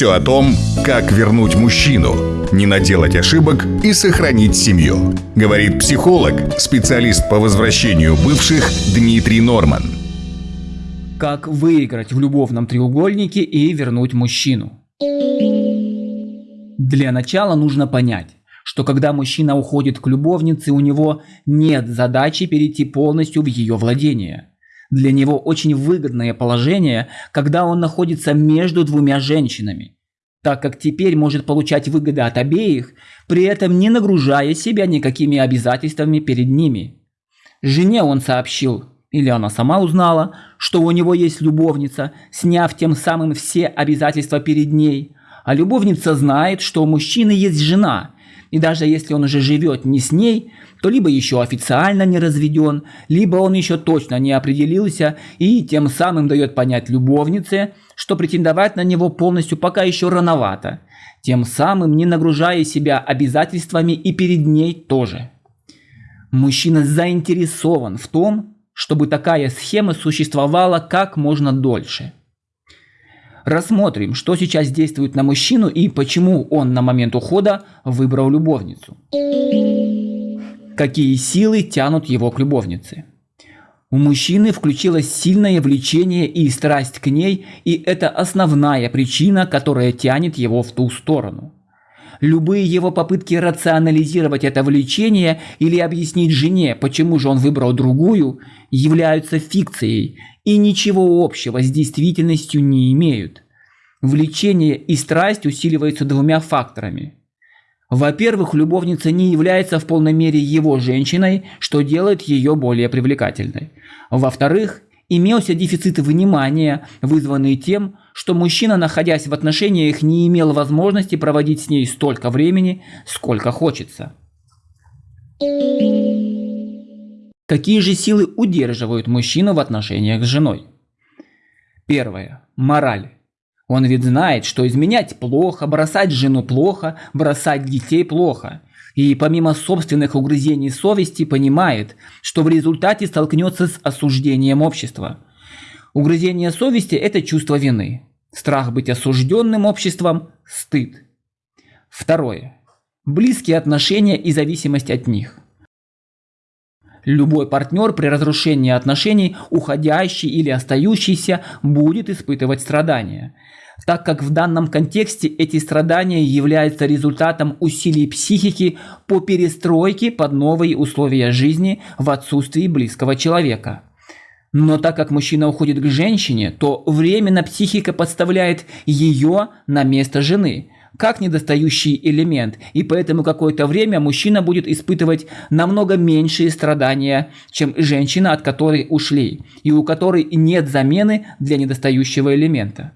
Все о том, как вернуть мужчину, не наделать ошибок и сохранить семью. Говорит психолог, специалист по возвращению бывших Дмитрий Норман. Как выиграть в любовном треугольнике и вернуть мужчину. Для начала нужно понять, что когда мужчина уходит к любовнице, у него нет задачи перейти полностью в ее владение – для него очень выгодное положение, когда он находится между двумя женщинами, так как теперь может получать выгоды от обеих, при этом не нагружая себя никакими обязательствами перед ними. Жене он сообщил, или она сама узнала, что у него есть любовница, сняв тем самым все обязательства перед ней. А любовница знает, что у мужчины есть жена, и даже если он уже живет не с ней, то либо еще официально не разведен, либо он еще точно не определился и тем самым дает понять любовнице, что претендовать на него полностью пока еще рановато, тем самым не нагружая себя обязательствами и перед ней тоже. Мужчина заинтересован в том, чтобы такая схема существовала как можно дольше. Рассмотрим, что сейчас действует на мужчину и почему он на момент ухода выбрал любовницу какие силы тянут его к любовнице. У мужчины включилось сильное влечение и страсть к ней, и это основная причина, которая тянет его в ту сторону. Любые его попытки рационализировать это влечение или объяснить жене, почему же он выбрал другую, являются фикцией и ничего общего с действительностью не имеют. Влечение и страсть усиливаются двумя факторами – во-первых, любовница не является в полной мере его женщиной, что делает ее более привлекательной. Во-вторых, имелся дефицит внимания, вызванный тем, что мужчина, находясь в отношениях, не имел возможности проводить с ней столько времени, сколько хочется. Какие же силы удерживают мужчину в отношениях с женой? Первое. Мораль. Он ведь знает, что изменять плохо, бросать жену плохо, бросать детей плохо. И помимо собственных угрызений совести понимает, что в результате столкнется с осуждением общества. Угрызение совести – это чувство вины. Страх быть осужденным обществом – стыд. Второе. Близкие отношения и зависимость от них. Любой партнер при разрушении отношений, уходящий или остающийся, будет испытывать страдания – так как в данном контексте эти страдания являются результатом усилий психики по перестройке под новые условия жизни в отсутствии близкого человека. Но так как мужчина уходит к женщине, то временно психика подставляет ее на место жены, как недостающий элемент, и поэтому какое-то время мужчина будет испытывать намного меньшие страдания, чем женщина, от которой ушли, и у которой нет замены для недостающего элемента.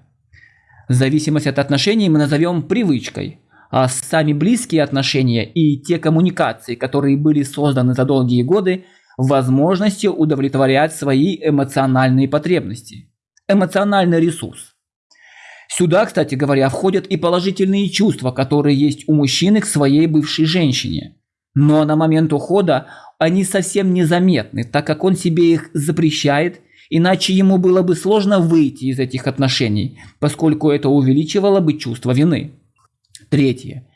Зависимость от отношений мы назовем привычкой, а сами близкие отношения и те коммуникации, которые были созданы за долгие годы, возможностью удовлетворять свои эмоциональные потребности. Эмоциональный ресурс. Сюда, кстати говоря, входят и положительные чувства, которые есть у мужчины к своей бывшей женщине. Но на момент ухода они совсем незаметны, так как он себе их запрещает Иначе ему было бы сложно выйти из этих отношений, поскольку это увеличивало бы чувство вины. Третье.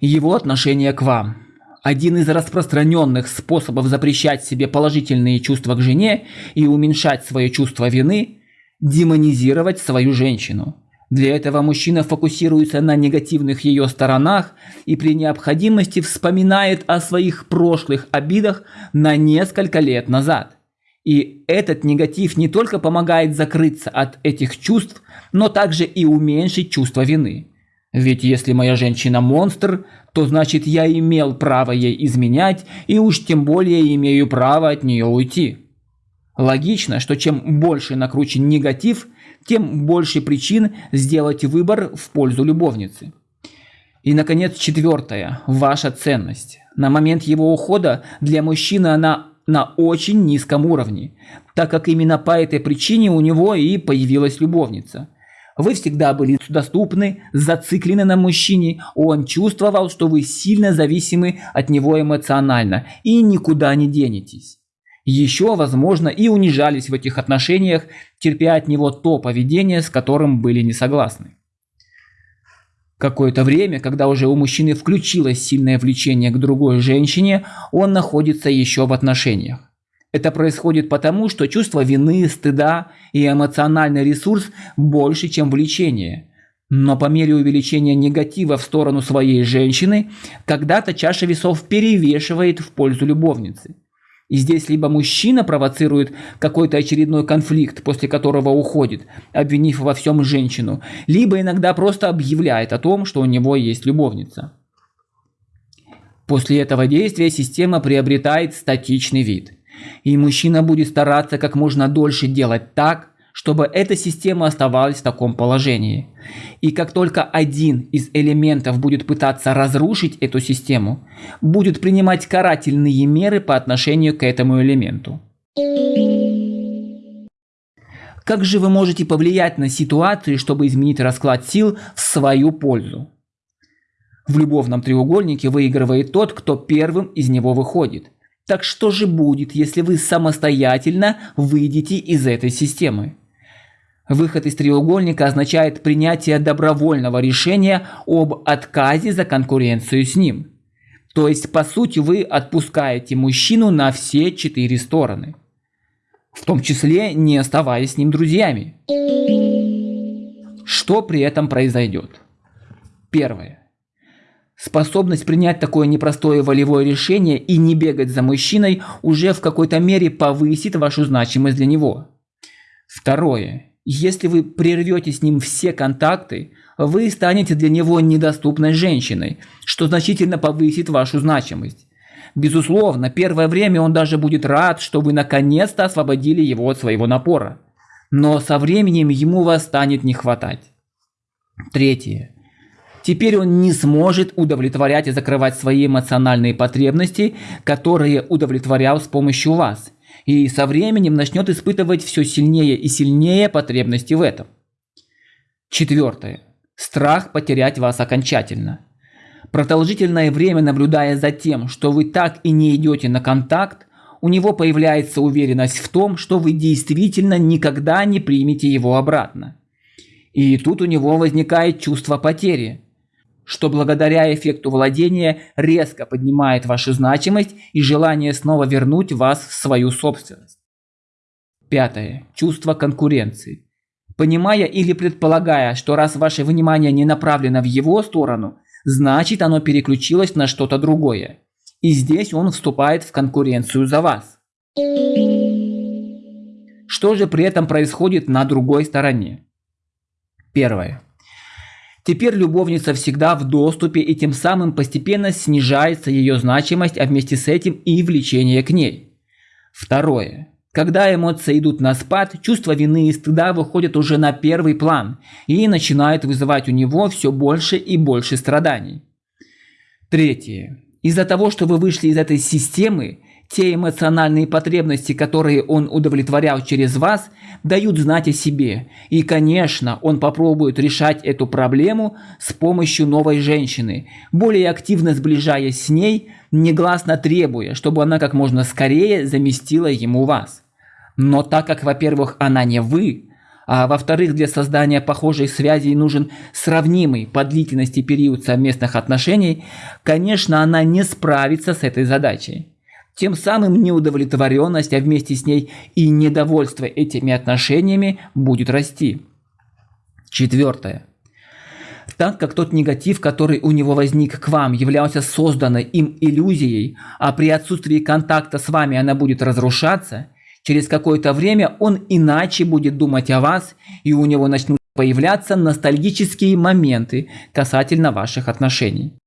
Его отношение к вам. Один из распространенных способов запрещать себе положительные чувства к жене и уменьшать свое чувство вины – демонизировать свою женщину. Для этого мужчина фокусируется на негативных ее сторонах и при необходимости вспоминает о своих прошлых обидах на несколько лет назад. И этот негатив не только помогает закрыться от этих чувств, но также и уменьшить чувство вины. Ведь если моя женщина монстр, то значит я имел право ей изменять и уж тем более имею право от нее уйти. Логично, что чем больше накручен негатив, тем больше причин сделать выбор в пользу любовницы. И, наконец, четвертое. Ваша ценность. На момент его ухода для мужчины она на очень низком уровне, так как именно по этой причине у него и появилась любовница. Вы всегда были доступны, зациклены на мужчине, он чувствовал, что вы сильно зависимы от него эмоционально и никуда не денетесь. Еще, возможно, и унижались в этих отношениях, терпя от него то поведение, с которым были не согласны. Какое-то время, когда уже у мужчины включилось сильное влечение к другой женщине, он находится еще в отношениях. Это происходит потому, что чувство вины, стыда и эмоциональный ресурс больше, чем влечение. Но по мере увеличения негатива в сторону своей женщины, когда-то чаша весов перевешивает в пользу любовницы. И здесь либо мужчина провоцирует какой-то очередной конфликт, после которого уходит, обвинив во всем женщину, либо иногда просто объявляет о том, что у него есть любовница. После этого действия система приобретает статичный вид. И мужчина будет стараться как можно дольше делать так, чтобы эта система оставалась в таком положении. И как только один из элементов будет пытаться разрушить эту систему, будет принимать карательные меры по отношению к этому элементу. Как же вы можете повлиять на ситуацию, чтобы изменить расклад сил в свою пользу? В любовном треугольнике выигрывает тот, кто первым из него выходит. Так что же будет, если вы самостоятельно выйдете из этой системы? Выход из треугольника означает принятие добровольного решения об отказе за конкуренцию с ним. То есть, по сути, вы отпускаете мужчину на все четыре стороны. В том числе не оставаясь с ним друзьями. Что при этом произойдет? Первое. Способность принять такое непростое волевое решение и не бегать за мужчиной уже в какой-то мере повысит вашу значимость для него. Второе. Если вы прервете с ним все контакты, вы станете для него недоступной женщиной, что значительно повысит вашу значимость. Безусловно, первое время он даже будет рад, что вы наконец-то освободили его от своего напора. Но со временем ему вас станет не хватать. Третье. Теперь он не сможет удовлетворять и закрывать свои эмоциональные потребности, которые удовлетворял с помощью вас – и со временем начнет испытывать все сильнее и сильнее потребности в этом. Четвертое. Страх потерять вас окончательно. Продолжительное время наблюдая за тем, что вы так и не идете на контакт, у него появляется уверенность в том, что вы действительно никогда не примете его обратно. И тут у него возникает чувство потери – что благодаря эффекту владения резко поднимает вашу значимость и желание снова вернуть вас в свою собственность. Пятое. Чувство конкуренции. Понимая или предполагая, что раз ваше внимание не направлено в его сторону, значит оно переключилось на что-то другое. И здесь он вступает в конкуренцию за вас. Что же при этом происходит на другой стороне? Первое. Теперь любовница всегда в доступе и тем самым постепенно снижается ее значимость, а вместе с этим и влечение к ней. Второе. Когда эмоции идут на спад, чувство вины и стыда выходят уже на первый план и начинают вызывать у него все больше и больше страданий. Третье. Из-за того, что вы вышли из этой системы, те эмоциональные потребности, которые он удовлетворял через вас, дают знать о себе. И, конечно, он попробует решать эту проблему с помощью новой женщины, более активно сближаясь с ней, негласно требуя, чтобы она как можно скорее заместила ему вас. Но так как, во-первых, она не вы, а во-вторых, для создания похожей связи нужен сравнимый по длительности период совместных отношений, конечно, она не справится с этой задачей. Тем самым неудовлетворенность, а вместе с ней и недовольство этими отношениями будет расти. Четвертое. Так как тот негатив, который у него возник к вам, являлся созданной им иллюзией, а при отсутствии контакта с вами она будет разрушаться, через какое-то время он иначе будет думать о вас, и у него начнут появляться ностальгические моменты касательно ваших отношений.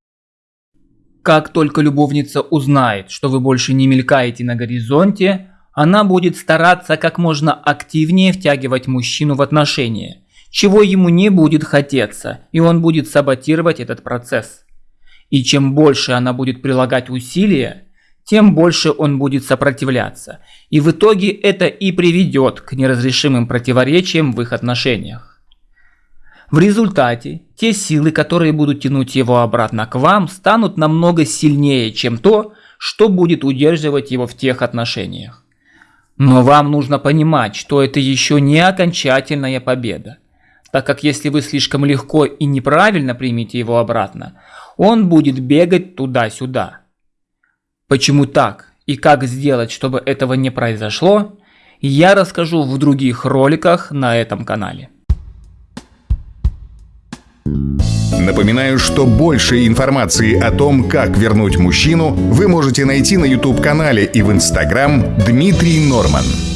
Как только любовница узнает, что вы больше не мелькаете на горизонте, она будет стараться как можно активнее втягивать мужчину в отношения, чего ему не будет хотеться, и он будет саботировать этот процесс. И чем больше она будет прилагать усилия, тем больше он будет сопротивляться, и в итоге это и приведет к неразрешимым противоречиям в их отношениях. В результате те силы, которые будут тянуть его обратно к вам, станут намного сильнее, чем то, что будет удерживать его в тех отношениях. Но вам нужно понимать, что это еще не окончательная победа, так как если вы слишком легко и неправильно примете его обратно, он будет бегать туда-сюда. Почему так и как сделать, чтобы этого не произошло, я расскажу в других роликах на этом канале. Напоминаю, что больше информации о том, как вернуть мужчину, вы можете найти на YouTube-канале и в Instagram Дмитрий Норман.